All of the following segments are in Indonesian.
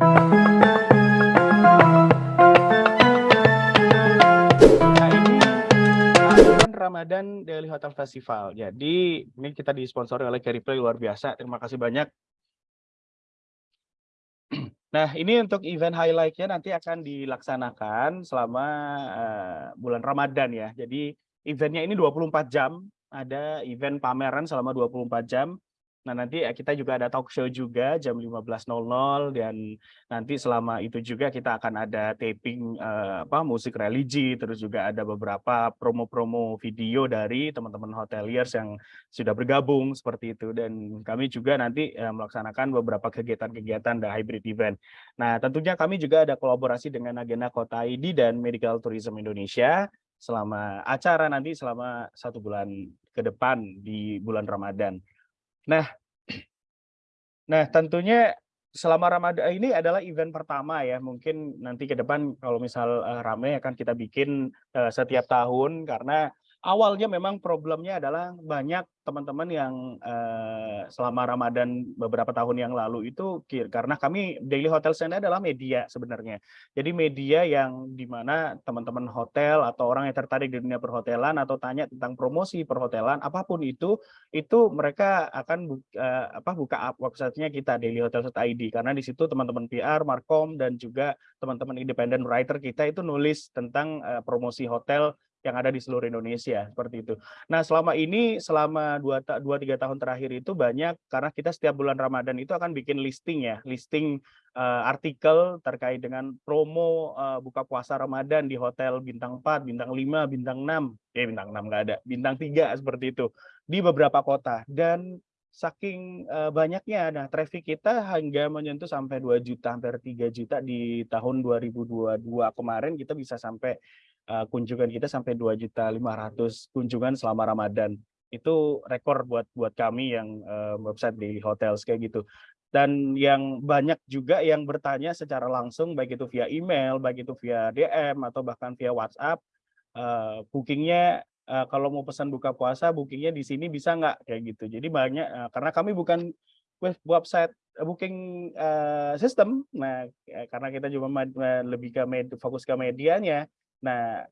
Nah Ramadan Daily Hotel Festival. Jadi ini kita disponsori oleh Carreplay luar biasa. Terima kasih banyak. Nah ini untuk event highlight-nya nanti akan dilaksanakan selama uh, bulan Ramadan ya. Jadi eventnya ini 24 jam. Ada event pameran selama 24 jam. Nah, nanti kita juga ada talk show juga jam 15.00 dan nanti selama itu juga kita akan ada taping uh, apa musik religi terus juga ada beberapa promo-promo video dari teman-teman hoteliers yang sudah bergabung seperti itu dan kami juga nanti uh, melaksanakan beberapa kegiatan-kegiatan the hybrid event. Nah, tentunya kami juga ada kolaborasi dengan agenda Kota ID dan Medical Tourism Indonesia selama acara nanti selama satu bulan ke depan di bulan Ramadan. Nah, nah tentunya selama Ramadan ini adalah event pertama ya. Mungkin nanti ke depan kalau misal uh, ramai akan kita bikin uh, setiap tahun karena awalnya memang problemnya adalah banyak teman-teman yang uh, selama Ramadan beberapa tahun yang lalu itu karena kami Daily Hotel Stand adalah media sebenarnya. Jadi media yang di mana teman-teman hotel atau orang yang tertarik di dunia perhotelan atau tanya tentang promosi perhotelan apa pun itu itu mereka akan buka, uh, apa buka websitenya kita Daily Hotel ID karena di situ teman-teman PR, Markom dan juga teman-teman independent writer kita itu nulis tentang uh, promosi hotel yang ada di seluruh Indonesia seperti itu. Nah selama ini selama dua dua tiga tahun terakhir itu banyak karena kita setiap bulan Ramadan itu akan bikin listing ya listing uh, artikel terkait dengan promo uh, buka puasa Ramadan di hotel bintang 4, bintang 5, bintang 6, eh bintang 6 nggak ada, bintang 3 seperti itu di beberapa kota dan saking uh, banyaknya nah traffic kita hingga menyentuh sampai 2 juta hampir 3 juta di tahun 2022 kemarin kita bisa sampai uh, kunjungan kita sampai 2.500 kunjungan selama Ramadan. Itu rekor buat buat kami yang uh, website di hotel kayak gitu. Dan yang banyak juga yang bertanya secara langsung baik itu via email, baik itu via DM atau bahkan via WhatsApp, uh, bookingnya uh, kalau mau pesan buka puasa bookingnya di sini bisa nggak kayak gitu. Jadi banyak uh, karena kami bukan website booking uh, system, nah karena kita juga lebih ke med, fokus ke medianya, Nah,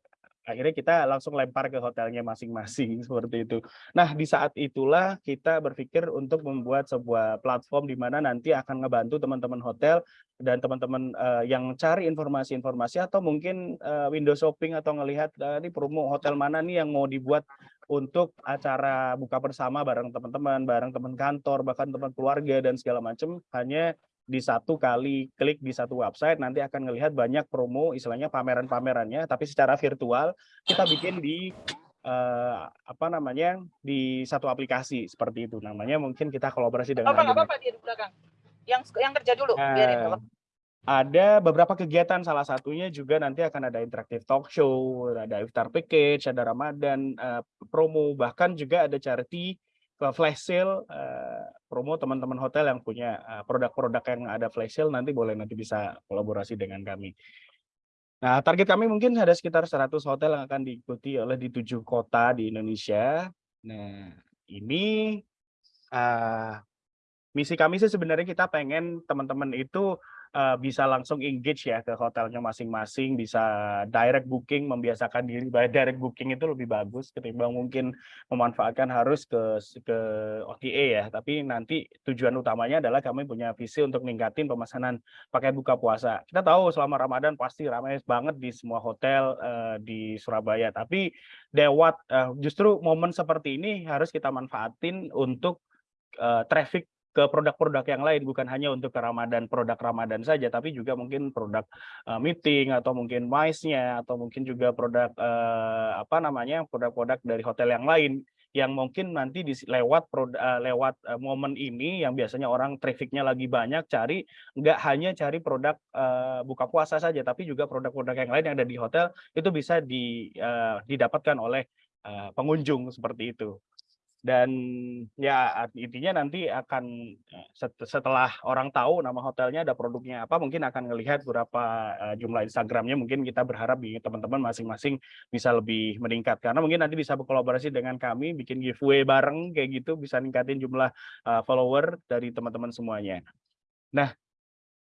akhirnya kita langsung lempar ke hotelnya masing-masing seperti itu. Nah, di saat itulah kita berpikir untuk membuat sebuah platform di mana nanti akan ngebantu teman-teman hotel dan teman-teman uh, yang cari informasi-informasi atau mungkin uh, window shopping atau ngelihat uh, ini promo hotel mana nih yang mau dibuat untuk acara buka bersama bareng teman-teman, bareng teman kantor, bahkan teman keluarga dan segala macam hanya di satu kali klik di satu website nanti akan melihat banyak promo istilahnya pameran-pamerannya. Tapi secara virtual kita bikin di uh, apa namanya di satu aplikasi seperti itu. Namanya mungkin kita kolaborasi dengan apa apa, apa dia di belakang. Yang yang kerja dulu uh, biarin ada beberapa kegiatan. Salah satunya juga nanti akan ada interaktif talk show ada iftar package ada ramadan uh, promo. Bahkan juga ada charity flash sale uh, promo teman-teman hotel yang punya eh, produk-produk yang ada flash sale nanti boleh nanti bisa kolaborasi dengan kami. Nah, target kami mungkin ada sekitar 100 hotel yang akan diikuti oleh di tujuh kota di Indonesia. Nah, ini uh, misi kami sih sebenarnya kita pengen teman-teman itu uh, bisa langsung engage ya ke hotelnya masing-masing, bisa direct booking, membiasakan diri direct booking itu lebih bagus ketimbang mungkin memanfaatkan harus ke ke OTA ya. Tapi nanti tujuan utamanya adalah kami punya visi untuk meningkatin pemesanan paket buka puasa. Kita tahu selama Ramadan pasti ramai banget di semua hotel uh, di Surabaya, tapi lewat uh, justru momen seperti ini harus kita manfaatin untuk uh, traffic ke produk-produk yang lain bukan hanya untuk ke Ramadan produk Ramadan saja tapi juga mungkin produk uh, meeting atau mungkin mice-nya atau mungkin juga produk uh, apa namanya produk-produk dari hotel yang lain yang mungkin nanti di, lewat produk, uh, lewat uh, momen ini yang biasanya orang trafficnya lagi banyak cari nggak hanya cari produk uh, buka puasa saja tapi juga produk-produk yang lain yang ada di hotel itu bisa di, uh, didapatkan oleh uh, pengunjung seperti itu dan ya intinya nanti akan eh, setelah orang tahu nama hotelnya ada produknya apa mungkin akan melihat berapa uh, jumlah Instagramnya mungkin kita berharap teman-teman masing-masing bisa lebih meningkat karena mungkin nanti bisa berkolaborasi dengan kami bikin giveaway bareng kayak gitu bisa ningkatin jumlah uh, follower dari teman-teman semuanya. Nah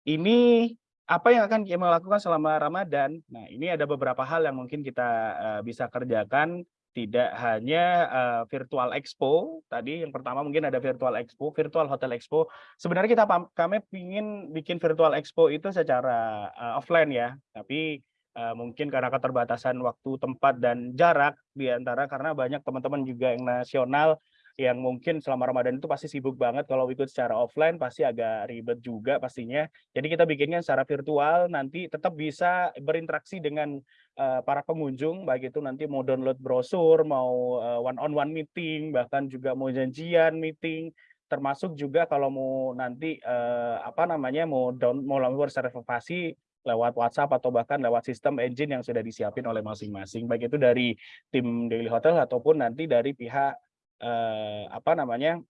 ini apa yang akan kita lakukan selama Ramadan? Nah, ini ada beberapa hal yang mungkin kita bisa kerjakan tidak hanya uh, virtual expo tadi yang pertama mungkin ada virtual expo virtual hotel expo. Sebenarnya kita kami ingin bikin virtual expo itu secara uh, offline ya. Tapi uh, mungkin karena keterbatasan waktu tempat dan jarak di antara karena banyak teman-teman juga yang nasional yang mungkin selama Ramadan itu pasti sibuk banget. Kalau ikut secara offline pasti agak ribet juga pastinya. Jadi kita bikinnya secara virtual nanti tetap bisa berinteraksi dengan uh, para pengunjung baik itu nanti mau download brosur, mau uh, one on one meeting, bahkan juga mau janjian meeting. Termasuk juga kalau mau nanti uh, apa namanya mau down mau lakukan reservasi lewat WhatsApp atau bahkan lewat sistem engine yang sudah disiapin oleh masing-masing. Baik itu dari tim Daily Hotel ataupun nanti dari pihak eh, apa namanya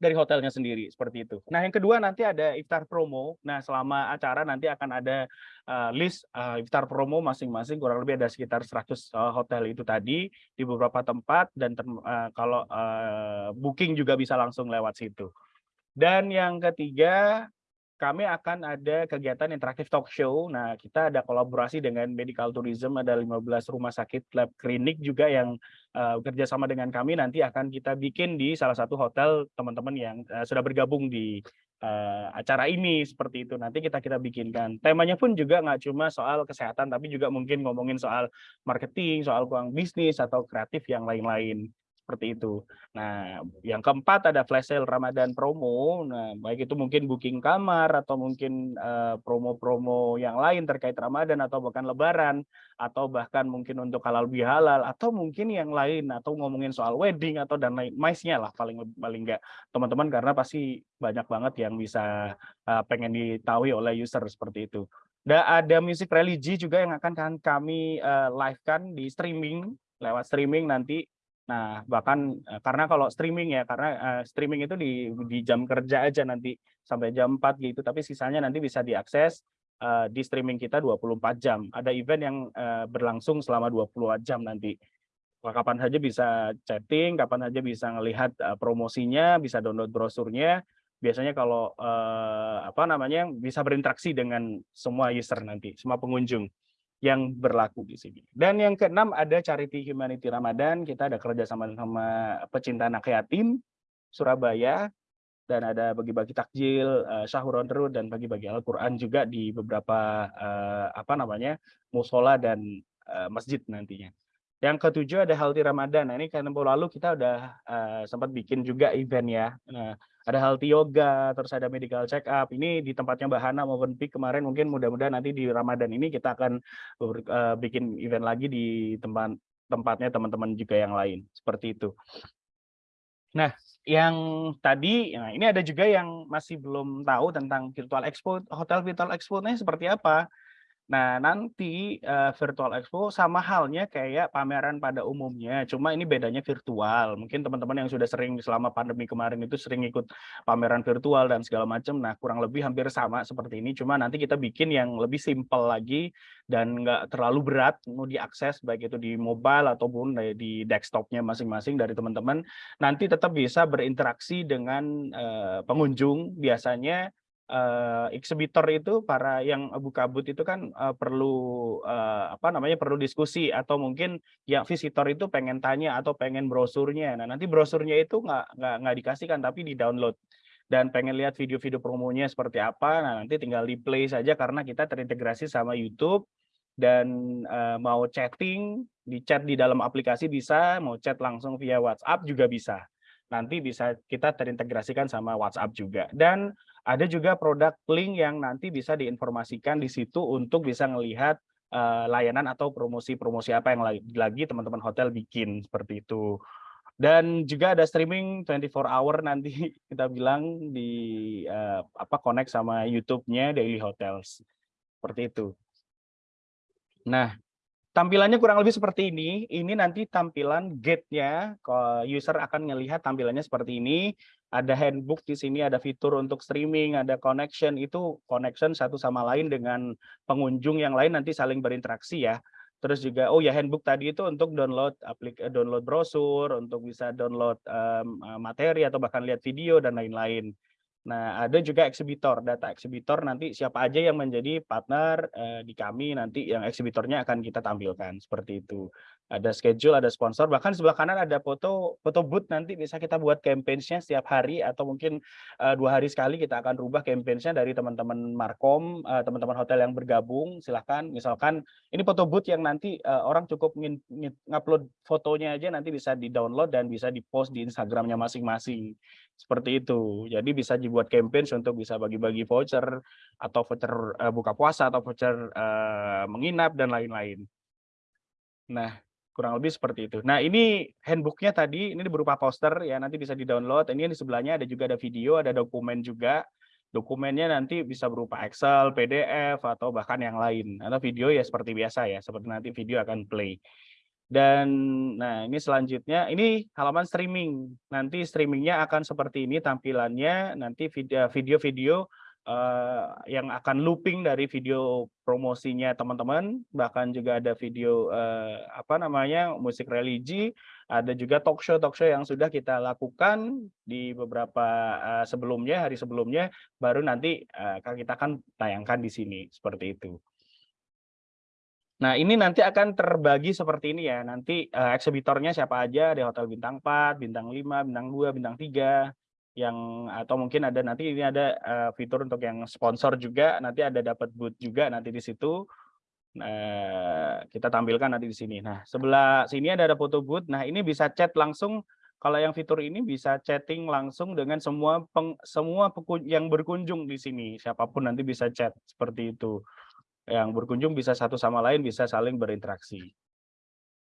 dari hotelnya sendiri seperti itu. Nah yang kedua nanti ada iftar promo. Nah selama acara nanti akan ada uh, list uh, iftar promo masing-masing kurang lebih ada sekitar 100 uh, hotel itu tadi di beberapa tempat dan uh, kalau uh, booking juga bisa langsung lewat situ. Dan yang ketiga kami akan ada kegiatan interaktif talk show. Nah, kita ada kolaborasi dengan medical tourism, ada 15 rumah sakit lab klinik juga yang uh, bekerja sama dengan kami. Nanti akan kita bikin di salah satu hotel teman-teman yang uh, sudah bergabung di uh, acara ini seperti itu. Nanti kita kita bikinkan. Temanya pun juga nggak cuma soal kesehatan, tapi juga mungkin ngomongin soal marketing, soal uang bisnis atau kreatif yang lain-lain seperti itu. Nah, yang keempat ada flash sale Ramadan promo. Nah, baik itu mungkin booking kamar atau mungkin eh, promo-promo uh, yang lain terkait Ramadan atau bahkan Lebaran atau bahkan mungkin untuk halal bihalal atau mungkin yang lain atau ngomongin soal wedding atau dan lain maisnya lah paling paling enggak teman-teman karena pasti banyak banget yang bisa uh, pengen ditahui oleh user seperti itu. Dan ada musik religi juga yang akan kami uh, live kan di streaming lewat streaming nanti Nah, bahkan uh, karena kalau streaming ya, karena uh, streaming itu di, di jam kerja aja nanti sampai jam 4 gitu, tapi sisanya nanti bisa diakses uh, di streaming kita 24 jam. Ada event yang berlangsung selama 20 jam nanti. Kapan saja bisa chatting, kapan saja bisa melihat promosinya, bisa download brosurnya. Biasanya kalau apa namanya bisa berinteraksi dengan semua user nanti, semua pengunjung yang berlaku di sini. Dan yang keenam ada Charity Humanity Ramadan. Kita ada kerjasama sama pecinta anak yatim Surabaya dan ada bagi-bagi takjil, uh, sahur on road dan bagi-bagi Al-Qur'an juga di beberapa uh, apa namanya? musola dan uh, masjid nantinya. Yang ketujuh ada Halti Ramadan. Nah, ini tempo lalu kita udah uh, sempat bikin juga event ya. Nah, ada healthy yoga, terus ada medical check up. Ini di tempatnya Mbak Hana maupun Pik kemarin mungkin mudah-mudahan nanti di Ramadan ini kita akan uh, bikin event lagi di tempat tempatnya teman-teman juga yang lain seperti itu. Nah, yang tadi, nah ini ada juga yang masih belum tahu tentang virtual expo, hotel virtual expo-nya seperti apa. Nah, nanti uh, virtual expo sama halnya kayak pameran pada umumnya, cuma ini bedanya virtual. Mungkin teman-teman yang sudah sering selama pandemi kemarin itu sering ikut pameran virtual dan segala macam. Nah, kurang lebih hampir sama seperti ini, cuma nanti kita bikin yang lebih simpel lagi dan nggak terlalu berat mau diakses baik itu di mobile ataupun di desktopnya masing-masing dari teman-teman. Nanti tetap bisa berinteraksi dengan uh, pengunjung biasanya uh, exhibitor itu para yang abu kabut itu kan uh, perlu uh, apa namanya perlu diskusi atau mungkin yang visitor itu pengen tanya atau pengen brosurnya. Nah nanti brosurnya itu nggak nggak nggak dikasihkan tapi di download dan pengen lihat video-video promonya seperti apa. Nah nanti tinggal di play saja karena kita terintegrasi sama YouTube dan uh, mau chatting di chat di dalam aplikasi bisa, mau chat langsung via WhatsApp juga bisa. Nanti bisa kita terintegrasikan sama WhatsApp juga. Dan ada juga produk link yang nanti bisa diinformasikan di situ untuk bisa melihat uh, layanan atau promosi-promosi apa yang lagi teman-teman hotel bikin seperti itu. Dan juga ada streaming 24 hour nanti kita bilang di uh, apa connect sama YouTube-nya Daily Hotels. Seperti itu. Nah, tampilannya kurang lebih seperti ini. Ini nanti tampilan gate-nya, user akan melihat tampilannya seperti ini ada handbook di sini, ada fitur untuk streaming, ada connection, itu connection satu sama lain dengan pengunjung yang lain nanti saling berinteraksi ya. Terus juga, oh ya handbook tadi itu untuk download aplik eh, download brosur, untuk bisa download um, materi atau bahkan lihat video dan lain-lain. Nah, ada juga eksibitor, data eksibitor nanti siapa aja yang menjadi partner uh, di kami nanti yang eksibitornya akan kita tampilkan seperti itu. Ada schedule, ada sponsor, bahkan sebelah kanan ada foto foto booth nanti bisa kita buat campaign-nya setiap hari atau mungkin uh, dua hari sekali kita akan rubah campaign-nya dari teman-teman Markom, teman teman-teman hotel yang bergabung. Silahkan, misalkan ini foto booth yang nanti uh, orang cukup ngupload fotonya aja nanti bisa di-download dan bisa di-post di Instagramnya masing-masing. Seperti itu. Jadi bisa dibuat campaign untuk bisa bagi-bagi voucher atau voucher uh, buka puasa atau voucher uh, menginap dan lain-lain. Nah, kurang lebih seperti itu. Nah, ini handbooknya tadi ini berupa poster ya nanti bisa di-download. Ini di sebelahnya ada juga ada video, ada dokumen juga. Dokumennya nanti bisa berupa Excel, PDF atau bahkan yang lain. Atau video ya seperti biasa ya, seperti nanti video akan play. Dan nah ini selanjutnya ini halaman streaming. Nanti streamingnya akan seperti ini tampilannya. Nanti video-video uh, yang akan looping dari video promosinya teman-teman. Bahkan juga ada video uh, apa namanya musik religi. Ada juga talk show talk show yang sudah kita lakukan di beberapa uh, sebelumnya hari sebelumnya. Baru nanti uh, kita akan tayangkan di sini seperti itu. Nah, ini nanti akan terbagi seperti ini ya. Nanti uh, eksibitornya siapa aja, ada hotel bintang 4, bintang 5, bintang 2, bintang 3 yang atau mungkin ada nanti ini ada uh, fitur untuk yang sponsor juga, nanti ada dapat booth juga nanti di situ. Nah, kita tampilkan nanti di sini. Nah, sebelah sini ada ada foto booth. Nah, ini bisa chat langsung kalau yang fitur ini bisa chatting langsung dengan semua peng, semua yang berkunjung di sini. Siapa pun nanti bisa chat seperti itu yang berkunjung bisa satu sama lain bisa saling berinteraksi.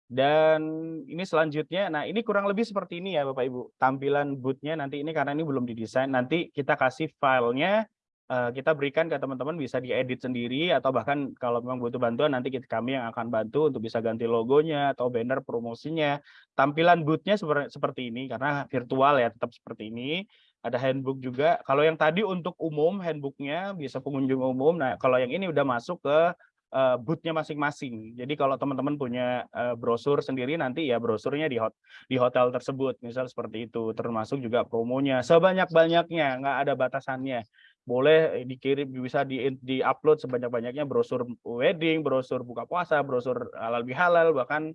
Dan ini selanjutnya, nah ini kurang lebih seperti ini ya Bapak Ibu, tampilan bootnya nanti ini karena ini belum didesain, nanti kita kasih filenya, uh, kita berikan ke teman-teman bisa diedit sendiri atau bahkan kalau memang butuh bantuan nanti kita, kami yang akan bantu untuk bisa ganti logonya atau banner promosinya. Tampilan bootnya seperti ini karena virtual ya tetap seperti ini ada handbook juga. Kalau yang tadi untuk umum handbooknya bisa pengunjung umum. Nah kalau yang ini udah masuk ke uh, masing-masing. Jadi kalau teman-teman punya uh, brosur sendiri nanti ya brosurnya di hot di hotel tersebut, misal seperti itu. Termasuk juga promonya sebanyak-banyaknya, nggak ada batasannya. Boleh dikirim bisa di di upload sebanyak-banyaknya brosur wedding, brosur buka puasa, brosur halal bihalal, bahkan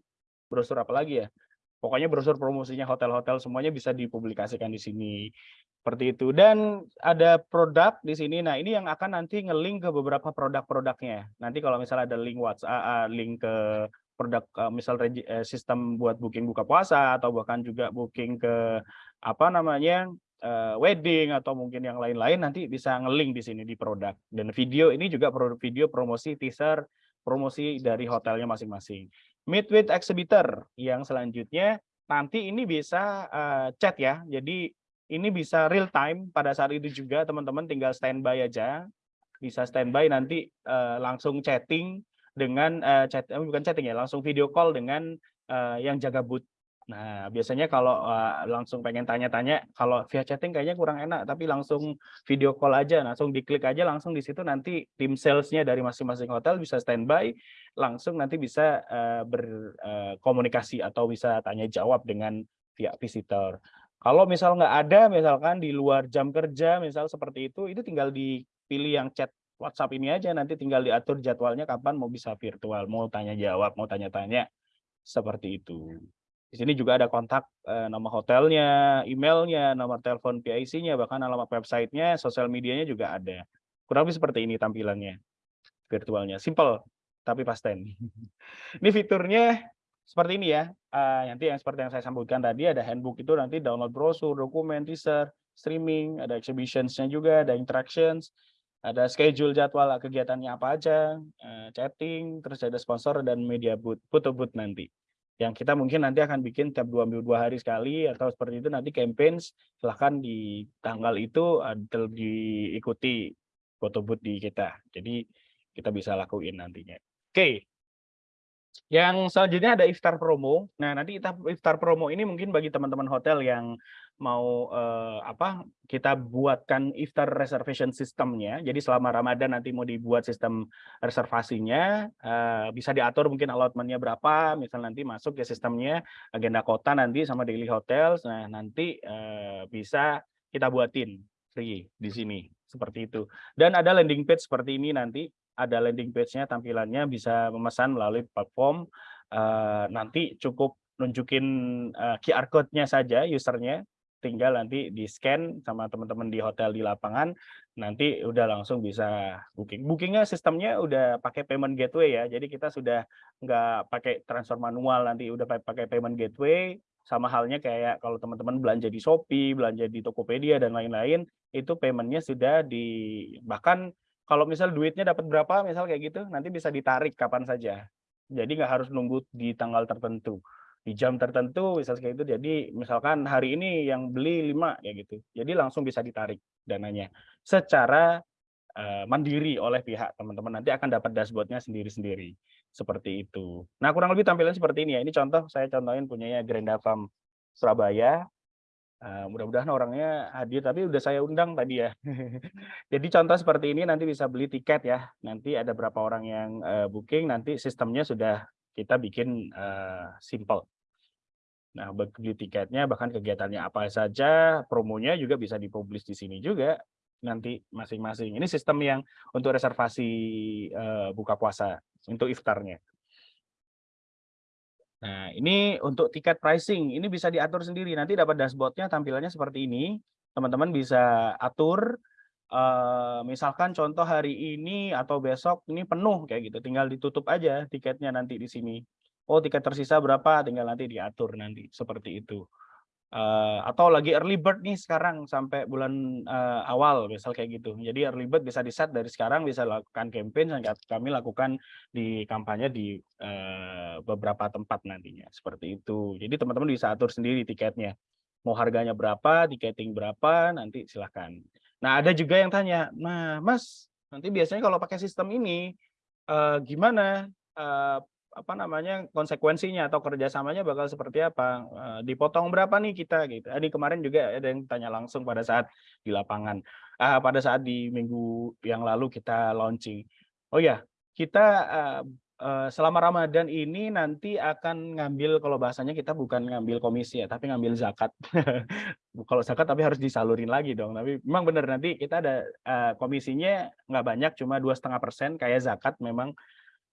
brosur apa lagi ya pokoknya brosur promosinya hotel-hotel semuanya bisa dipublikasikan di sini seperti itu. Dan ada produk di sini. Nah ini yang akan nanti ngelink ke beberapa produk-produknya nanti kalau misalnya ada link WhatsApp link ke produk misal eh, sistem buat booking buka puasa atau bahkan juga booking ke apa namanya uh, wedding atau mungkin yang lain-lain nanti bisa ngelink di sini di produk. Dan video ini juga produk video promosi teaser promosi dari hotelnya masing-masing. Meet with exhibitor yang selanjutnya nanti ini bisa uh, chat ya. Jadi ini bisa real time pada saat itu juga teman-teman tinggal standby aja bisa standby nanti uh, langsung chatting dengan uh, chat bukan chatting ya langsung video call dengan uh, yang jaga booth Nah, biasanya kalau uh, langsung pengen tanya-tanya, kalau via chatting kayaknya kurang enak, tapi langsung video call aja, langsung diklik aja, langsung di situ nanti tim salesnya dari masing-masing hotel bisa standby, langsung nanti bisa uh, berkomunikasi uh, atau bisa tanya jawab dengan pihak visitor. Kalau misal nggak ada, misalkan di luar jam kerja, misal seperti itu, itu tinggal dipilih yang chat WhatsApp ini aja, nanti tinggal diatur jadwalnya kapan mau bisa virtual, mau tanya jawab, mau tanya-tanya, seperti itu. Di sini juga ada kontak eh, nama hotelnya, emailnya, nomor telepon PIC-nya, bahkan alamat websitenya, sosial medianya juga ada. Kurang lebih seperti ini tampilannya virtualnya. Simple, tapi pasten. ini fiturnya seperti ini ya. Uh, nanti yang seperti yang saya sambutkan tadi, ada handbook itu nanti download brosur, dokumen, teaser, streaming, ada exhibitions-nya juga, ada interactions, ada schedule jadwal kegiatannya apa aja, uh, chatting, terus ada sponsor dan media booth, foto booth nanti yang kita mungkin nanti akan bikin tiap dua minggu dua hari sekali atau seperti itu nanti campaign silahkan di tanggal itu diikuti foto booth di kita jadi kita bisa lakuin nantinya oke okay. Yang selanjutnya ada iftar promo. Nah, nanti iftar promo ini mungkin bagi teman-teman hotel yang mau eh, apa kita buatkan iftar reservation sistemnya. Jadi selama Ramadan nanti mau dibuat sistem reservasinya eh, bisa diatur mungkin allotmentnya berapa, misal nanti masuk ke sistemnya agenda kota nanti sama daily hotels. Nah, nanti eh, bisa kita buatin free di sini seperti itu. Dan ada landing page seperti ini nanti ada landing page-nya tampilannya bisa memesan melalui platform uh, nanti cukup nunjukin uh, QR code-nya saja usernya. Tinggal nanti di scan sama teman-teman di hotel di lapangan. Nanti udah langsung bisa booking. Bookingnya sistemnya udah pakai payment gateway ya. Jadi kita sudah nggak pakai transfer manual nanti udah pakai payment gateway. Sama halnya kayak kalau teman-teman belanja di Shopee belanja di Tokopedia dan lain-lain itu paymentnya sudah di bahkan kalau misal duitnya dapat berapa misal kayak gitu nanti bisa ditarik kapan saja. Jadi nggak harus nunggu di tanggal tertentu. Di jam tertentu misal kayak itu jadi misalkan hari ini yang beli lima ya gitu. Jadi langsung bisa ditarik dananya. Secara uh, mandiri oleh pihak teman-teman. Nanti akan dapat dashboardnya sendiri-sendiri. Seperti itu. Nah kurang lebih tampilan seperti ini ya. Ini contoh saya contohin punyanya Granda Farm Surabaya mudah-mudahan orangnya hadir tapi udah saya undang tadi ya jadi contoh seperti ini nanti bisa beli tiket ya nanti ada berapa orang yang uh, booking nanti sistemnya sudah kita bikin uh, simple Nah, beli tiketnya bahkan kegiatannya apa saja, promonya juga bisa dipublish di sini juga nanti masing-masing. Ini sistem yang untuk reservasi uh, buka puasa untuk iftarnya. Nah, ini untuk tiket pricing, ini bisa diatur sendiri. Nanti dapat dashboardnya tampilannya seperti ini. Teman-teman bisa atur, uh, misalkan contoh hari ini atau besok ini penuh kayak gitu, tinggal ditutup aja tiketnya nanti di sini oh tiket tersisa berapa tinggal nanti diatur nanti seperti itu uh, atau lagi early bird nih sekarang sampai bulan uh, awal misal kayak gitu. Jadi early bird bisa di set dari sekarang bisa lakukan campaign yang kami lakukan di kampanye di uh, beberapa tempat nantinya. Seperti itu. Jadi teman-teman bisa atur sendiri tiketnya. Mau harganya berapa tiketing berapa nanti silahkan. Nah ada juga yang tanya nah mas nanti biasanya kalau pakai sistem ini uh, gimana? Uh, apa namanya konsekuensinya atau kerjasamanya bakal seperti apa? Dipotong berapa nih kita gitu. Ini kemarin juga ada yang tanya langsung pada saat di lapangan. Uh, pada saat di minggu yang lalu kita launching. Oh ya kita uh, selama Ramadan ini nanti akan ngambil kalau bahasanya kita bukan ngambil komisi ya tapi ngambil zakat. Kalau zakat tapi harus disalurin lagi dong. Tapi memang benar nanti kita ada komisinya nggak banyak cuma dua setengah persen kayak zakat memang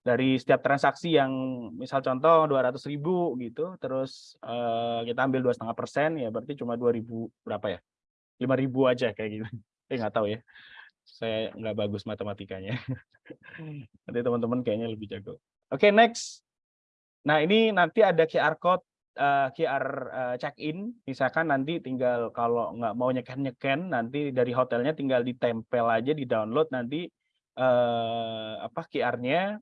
dari setiap transaksi yang misal contoh 200 ribu gitu terus uh, kita ambil dua setengah persen ya berarti cuma 2000 berapa ya? 5000 aja kayak gitu. Eh nggak tahu ya. Saya nggak bagus matematikanya. Nanti teman-teman kayaknya lebih jago. Oke okay, next. Nah ini nanti ada QR code uh, eh, QR uh, eh, check in misalkan nanti tinggal kalau nggak mau nyeken nyeken nanti dari hotelnya tinggal ditempel aja di download nanti uh, apa QR-nya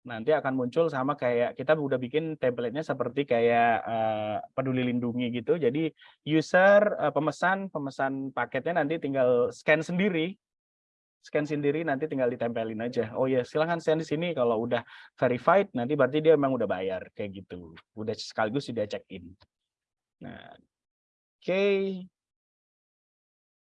nanti akan muncul sama kayak kita udah bikin template-nya seperti kayak uh, peduli lindungi gitu. Jadi user uh, pemesan pemesan paketnya nanti tinggal scan sendiri, scan sendiri nanti tinggal ditempelin aja. Oh ya silahkan scan di sini kalau udah verified nanti berarti dia memang udah bayar kayak gitu. Udah sekaligus sudah check in. Nah, oke. Okay.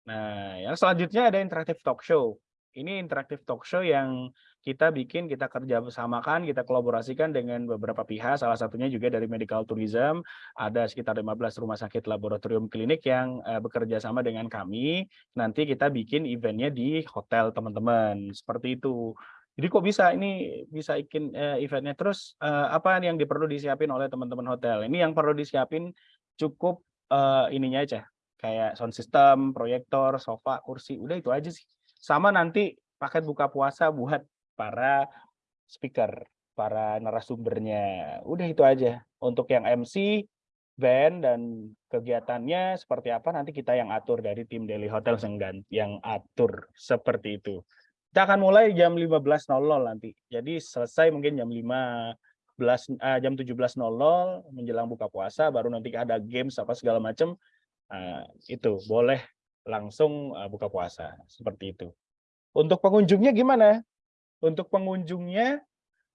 Nah, yang selanjutnya ada interaktif talk show. Ini interaktif talk show yang kita bikin, kita kerja bersamakan, kita kolaborasikan dengan beberapa pihak, salah satunya juga dari medical tourism, ada sekitar 15 rumah sakit laboratorium klinik yang uh, bekerja sama dengan kami, nanti kita bikin eventnya di hotel teman-teman, seperti itu. Jadi kok bisa ini bisa bikin uh, eventnya? Terus uh, apa yang perlu disiapin oleh teman-teman hotel? Ini yang perlu disiapin cukup uh, ininya aja, kayak sound system, proyektor, sofa, kursi, udah itu aja sih. Sama nanti paket buka puasa buat para speaker, para narasumbernya. Udah itu aja. Untuk yang MC, band dan kegiatannya seperti apa nanti kita yang atur dari tim Daily Hotel Senggan yang atur seperti itu. Kita akan mulai jam 15.00 nanti. Jadi selesai mungkin jam 15 uh, jam 17.00 menjelang buka puasa baru nanti ada games apa segala macam. Uh, itu boleh langsung uh, buka puasa seperti itu. Untuk pengunjungnya gimana? Untuk pengunjungnya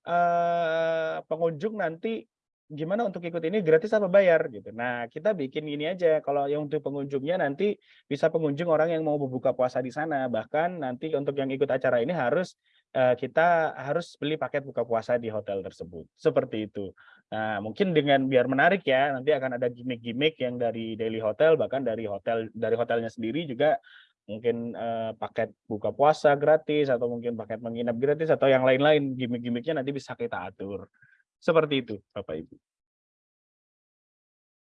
uh, pengunjung nanti gimana untuk ikut ini gratis apa bayar gitu. Nah, kita bikin ini aja kalau yang untuk pengunjungnya nanti bisa pengunjung orang yang mau berbuka puasa di sana. Bahkan nanti untuk yang ikut acara ini harus uh, kita harus beli paket buka puasa di hotel tersebut. Seperti itu. Nah, mungkin dengan biar menarik ya, nanti akan ada gimmick-gimmick yang dari daily hotel bahkan dari hotel dari hotelnya sendiri juga mungkin uh, paket buka puasa gratis atau mungkin paket menginap gratis atau yang lain-lain gimmick-gimmicknya nanti bisa kita atur seperti itu Bapak Ibu.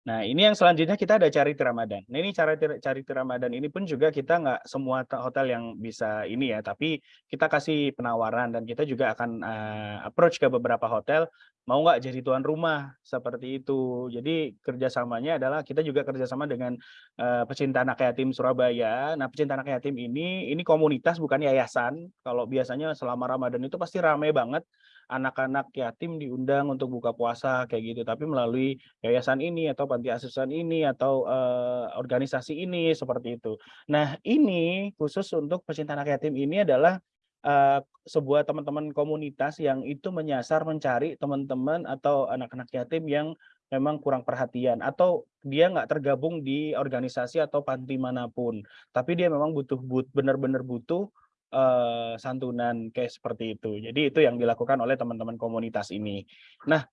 Nah, ini yang selanjutnya kita ada cari Ramadan. Nah, ini cara cari Ramadan ini pun juga kita nggak semua hotel yang bisa ini ya, tapi kita kasih penawaran dan kita juga akan uh, approach ke beberapa hotel mau nggak jadi tuan rumah seperti itu. Jadi kerjasamanya adalah kita juga kerjasama dengan uh, pecinta anak yatim Surabaya. Nah, pecinta anak yatim ini ini komunitas bukan yayasan. Kalau biasanya selama Ramadan itu pasti ramai banget anak-anak yatim diundang untuk buka puasa kayak gitu tapi melalui yayasan ini atau panti asuhan ini atau uh, organisasi ini seperti itu. Nah, ini khusus untuk pecinta anak yatim ini adalah uh, sebuah teman-teman komunitas yang itu menyasar mencari teman-teman atau anak-anak yatim yang memang kurang perhatian atau dia nggak tergabung di organisasi atau panti mana pun tapi dia memang butuh but benar-benar butuh uh, santunan kayak seperti itu. Jadi itu yang dilakukan oleh teman-teman komunitas ini. Nah,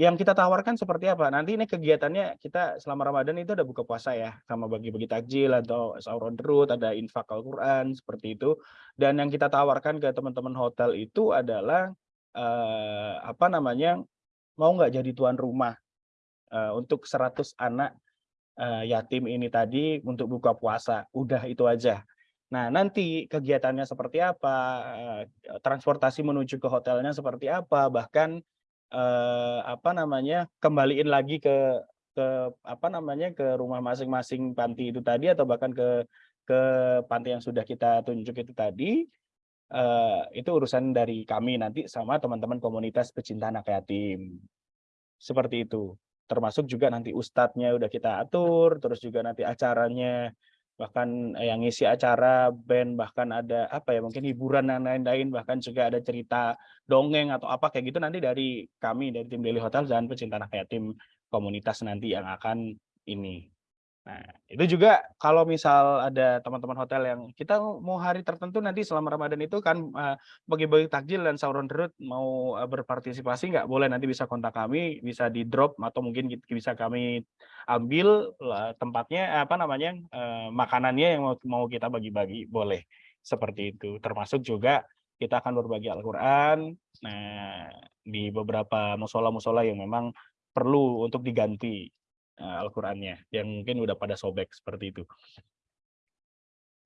yang kita tawarkan seperti apa? Nanti ini kegiatannya kita selama Ramadan itu ada buka puasa ya, sama bagi-bagi takjil atau sahur on the road, ada infak Al-Qur'an seperti itu. Dan yang kita tawarkan ke teman-teman hotel itu adalah uh, apa namanya? mau nggak jadi tuan rumah uh, untuk 100 anak uh, yatim ini tadi untuk buka puasa. Udah itu aja. Nah, nanti kegiatannya seperti apa, eh, transportasi menuju ke hotelnya seperti apa, bahkan eh, apa namanya kembaliin lagi ke ke apa namanya ke rumah masing-masing panti itu tadi atau bahkan ke ke panti yang sudah kita tunjuk itu tadi eh, itu urusan dari kami nanti sama teman-teman komunitas pecinta anak yatim. Seperti itu. Termasuk juga nanti ustadznya udah kita atur terus juga nanti acaranya bahkan yang ngisi acara band bahkan ada apa ya mungkin hiburan dan lain-lain bahkan juga ada cerita dongeng atau apa kayak gitu nanti dari kami dari tim Daily Hotel dan pecinta anak yatim komunitas nanti yang akan ini Nah, itu juga kalau misal ada teman-teman hotel yang kita mau hari tertentu nanti selama Ramadan itu kan uh, bagi-bagi takjil dan sahur on the road mau uh, berpartisipasi nggak boleh. Nanti bisa kontak kami, bisa di drop atau mungkin bisa kami ambil uh, tempatnya apa namanya uh, makanannya yang mau, mau kita bagi-bagi boleh. Seperti itu. Termasuk juga kita akan berbagi Al-Qur'an nah di beberapa musola-musola yang memang perlu untuk diganti. uh, Al-Qur'annya yang mungkin udah pada sobek seperti itu.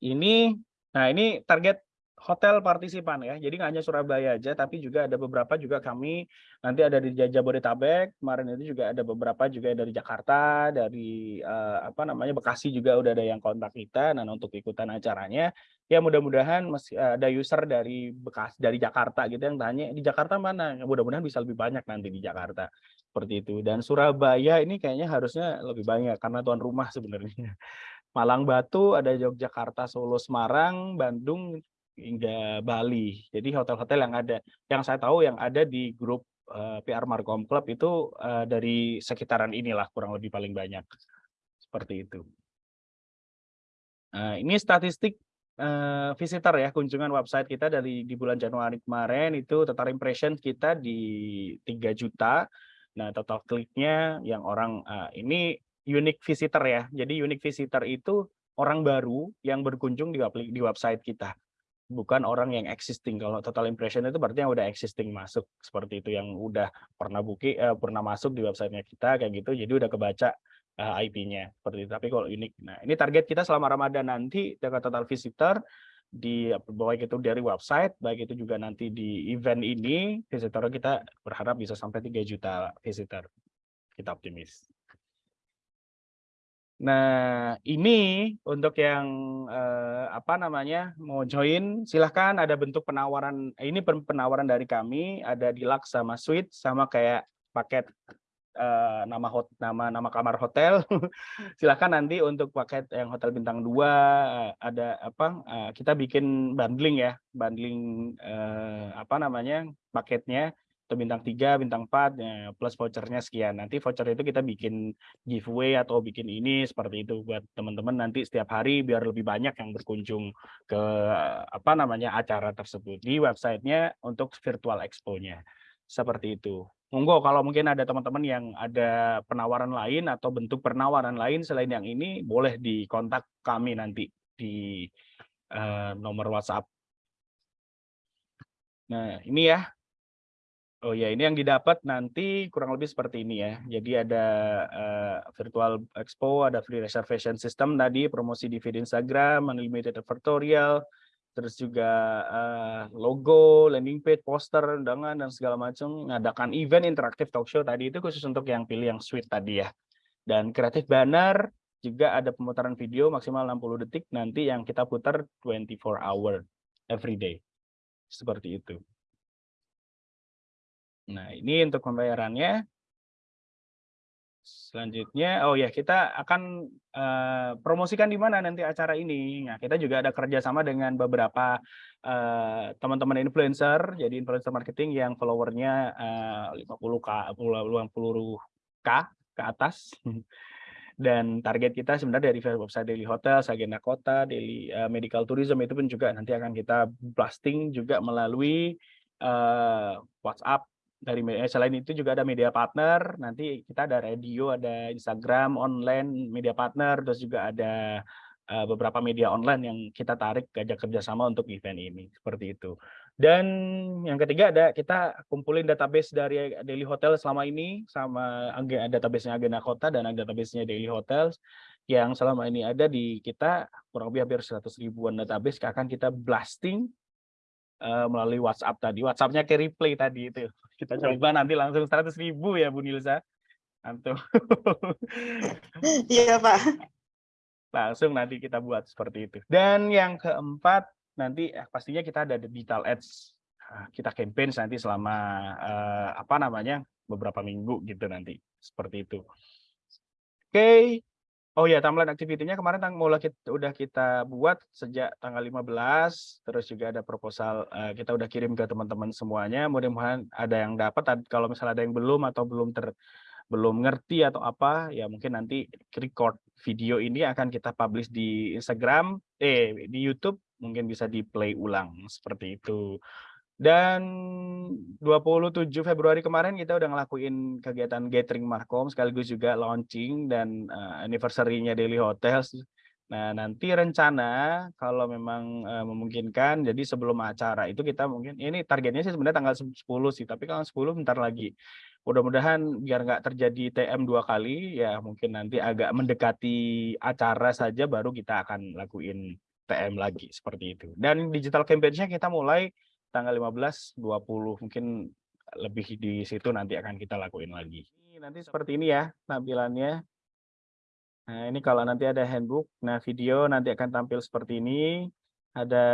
Ini nah ini target hotel partisipan ya. Jadi nggak hanya Surabaya aja, tapi juga ada beberapa juga kami nanti ada di Jabodetabek. Kemarin itu juga ada beberapa juga dari Jakarta, dari uh, apa namanya Bekasi juga udah ada yang kontak kita. Nah untuk ikutan acaranya, ya mudah-mudahan masih ada user dari Bekas dari Jakarta gitu yang tanya di Jakarta mana. Mudah-mudahan bisa lebih banyak nanti di Jakarta seperti itu. Dan Surabaya ini kayaknya harusnya lebih banyak karena tuan rumah sebenarnya. Malang Batu, ada Yogyakarta, Solo, Semarang, Bandung, hingga Bali. Jadi hotel-hotel yang ada, yang saya tahu yang ada di grup uh, PR Markom Club itu uh, dari sekitaran inilah kurang lebih paling banyak. Seperti itu. Nah, ini statistik uh, visitor ya, kunjungan website kita dari di bulan Januari kemarin itu total impression kita di 3 juta. Nah, total kliknya yang orang uh, ini unique visitor ya. Jadi unique visitor itu orang baru yang berkunjung di, di website kita bukan orang yang existing. Kalau total impression itu berarti yang udah existing masuk seperti itu yang udah pernah buki eh, pernah masuk di websitenya kita kayak gitu. Jadi udah kebaca uh, eh, IP-nya seperti itu. Tapi kalau unik. Nah, ini target kita selama Ramadan nanti dengan total visitor di baik itu dari website, baik itu juga nanti di event ini, visitor kita berharap bisa sampai 3 juta visitor. Kita optimis. Nah, ini untuk yang eh, apa namanya mau join, silahkan ada bentuk penawaran. Ini penawaran dari kami, ada deluxe sama suite, sama kayak paket eh, nama hot, nama nama kamar hotel. silahkan nanti untuk paket yang hotel bintang 2 eh, ada apa? Eh, kita bikin bundling ya, bundling apa namanya paketnya atau bintang 3, bintang 4, ya, plus vouchernya sekian. Nanti voucher itu kita bikin giveaway atau bikin ini seperti itu buat teman-teman nanti setiap hari biar lebih banyak yang berkunjung ke apa namanya acara tersebut di websitenya untuk virtual expo-nya. Seperti itu. Monggo kalau mungkin ada teman-teman yang ada penawaran lain atau bentuk penawaran lain selain yang ini boleh dikontak kami nanti di uh, nomor WhatsApp. Nah, ini ya. Oh ya, ini yang didapat nanti kurang lebih seperti ini ya. Jadi ada uh, virtual expo, ada free reservation system tadi, promosi di feed Instagram, unlimited advertorial, terus juga uh, logo, landing page, poster, undangan dan segala macam. Ngadakan event interaktif talk show tadi itu khusus untuk yang pilih yang suite tadi ya. Dan kreatif banner juga ada pemutaran video maksimal 60 detik nanti yang kita putar 24 hour every day. Seperti itu. Nah, ini untuk pembayarannya. Selanjutnya, oh ya kita akan uh, promosikan di mana nanti acara ini. Nah, kita juga ada kerjasama dengan beberapa eh, teman-teman uh, influencer, jadi influencer marketing yang followernya uh, 50k, 50k ke atas. Dan target kita sebenarnya dari website Daily Hotel, Agenda Kota, Daily uh, Medical Tourism itu pun juga nanti akan kita blasting juga melalui uh, WhatsApp dari eh, selain itu juga ada media partner. Nanti kita ada radio ada Instagram online media partner terus juga ada uh, beberapa media online yang kita tarik gajah kerjasama untuk event ini. Seperti itu. Dan yang ketiga ada kita kumpulin database dari Daily Hotel selama ini sama database-nya Agenda Kota dan database-nya Daily Hotels. Yang selama ini ada di kita kurang lebih hampir 100 ribuan database akan kita blasting uh, melalui WhatsApp tadi. WhatsApp-nya ke replay tadi itu. Kita coba nanti langsung 100 ribu ya Bu Nilsa. Antum. Iya Pak. Langsung nanti kita buat seperti itu. Dan yang keempat nanti eh, pastinya kita ada digital ads. Nah, kita campaign nanti selama uh, apa namanya beberapa minggu gitu nanti seperti itu. Oke, okay. Oh ya, timeline activity-nya kemarin tang mulai kita udah kita buat sejak tanggal 15, terus juga ada proposal uh, kita udah kirim ke teman-teman semuanya. Mudah-mudahan ada yang dapat kalau misalnya ada yang belum atau belum ter belum ngerti atau apa, ya mungkin nanti record video ini akan kita publish di Instagram, eh di YouTube, mungkin bisa di play ulang seperti itu. Dan 27 Februari kemarin kita udah ngelakuin kegiatan gathering Markom sekaligus juga launching dan uh, anniversary-nya Daily Hotels. Nah, nanti rencana kalau memang uh, memungkinkan jadi sebelum acara itu kita mungkin ini targetnya sih sebenarnya tanggal 10 sih, tapi kalau 10 bentar lagi. Mudah-mudahan biar nggak terjadi TM dua kali ya mungkin nanti agak mendekati acara saja baru kita akan lakuin TM lagi seperti itu. Dan digital campaign-nya kita mulai tanggal 15, 20 mungkin lebih di situ nanti akan kita lakuin lagi. Nanti seperti ini ya tampilannya. Nah, ini kalau nanti ada handbook, nah video nanti akan tampil seperti ini. Ada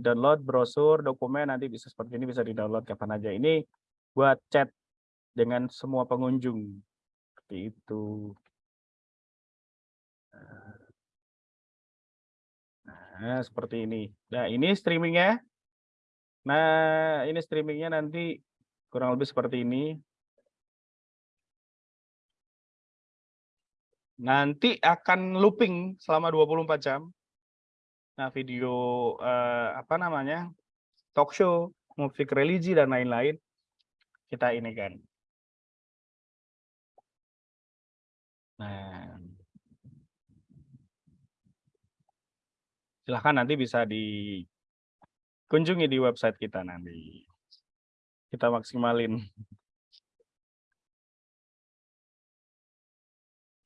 download brosur, dokumen nanti bisa seperti ini bisa di-download kapan aja. Ini buat chat dengan semua pengunjung. Seperti itu. Nah, seperti ini. Nah, ini streamingnya. Nah, ini streamingnya nanti kurang lebih seperti ini. Nanti akan looping selama 24 jam. Nah, video eh, apa namanya? talk show, musik religi dan lain-lain kita ini kan. Nah, silahkan nanti bisa di kunjungi di website kita nanti. Kita maksimalin.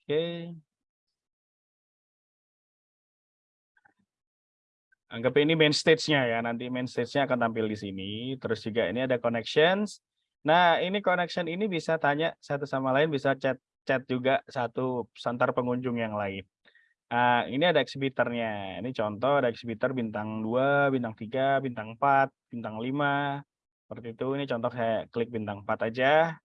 Oke. Anggap ini main stage-nya ya. Nanti main stage-nya akan tampil di sini. Terus juga ini ada connections. Nah, ini connection ini bisa tanya satu sama lain, bisa chat chat juga satu santar pengunjung yang lain. Uh, ini ada exhibitornya. Ini contoh ada exhibitor bintang 2, bintang 3, bintang 4, bintang 5. Seperti itu. Ini contoh saya klik bintang 4 aja.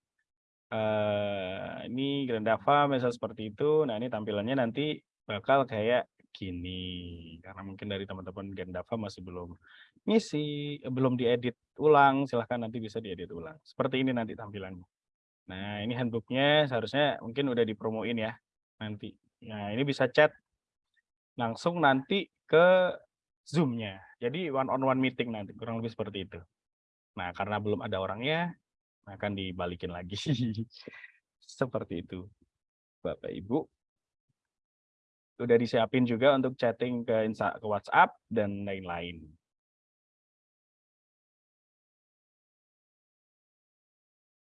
Uh, ini Grandava misal seperti itu. Nah, ini tampilannya nanti bakal kayak gini. Karena mungkin dari teman-teman Grandava masih belum ngisi, eh, belum diedit ulang. Silahkan nanti bisa diedit ulang. Seperti ini nanti tampilannya. Nah, ini handbooknya seharusnya mungkin udah dipromoin ya nanti. Nah, ini bisa chat langsung nanti ke Zoom-nya. Jadi one on one meeting nanti kurang lebih seperti itu. Nah, karena belum ada orangnya akan dibalikin lagi. seperti itu. Bapak Ibu. udah disiapin juga untuk chatting ke WhatsApp dan lain-lain.